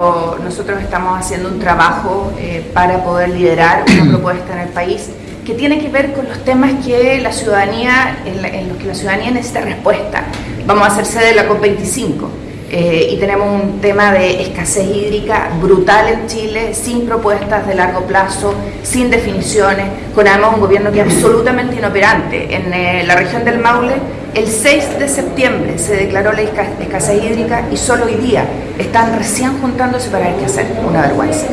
Nosotros estamos haciendo un trabajo eh, para poder liderar una propuesta en el país que tiene que ver con los temas que la ciudadanía, en, los que la ciudadanía necesita respuesta. Vamos a hacer sede de la COP25 eh, y tenemos un tema de escasez hídrica brutal en Chile, sin propuestas de largo plazo, sin definiciones, con además un gobierno que es absolutamente inoperante. En eh, la región del Maule el 6 de septiembre se declaró la escasez hídrica y solo hoy día están recién juntándose para ver qué hacer. Una vergüenza.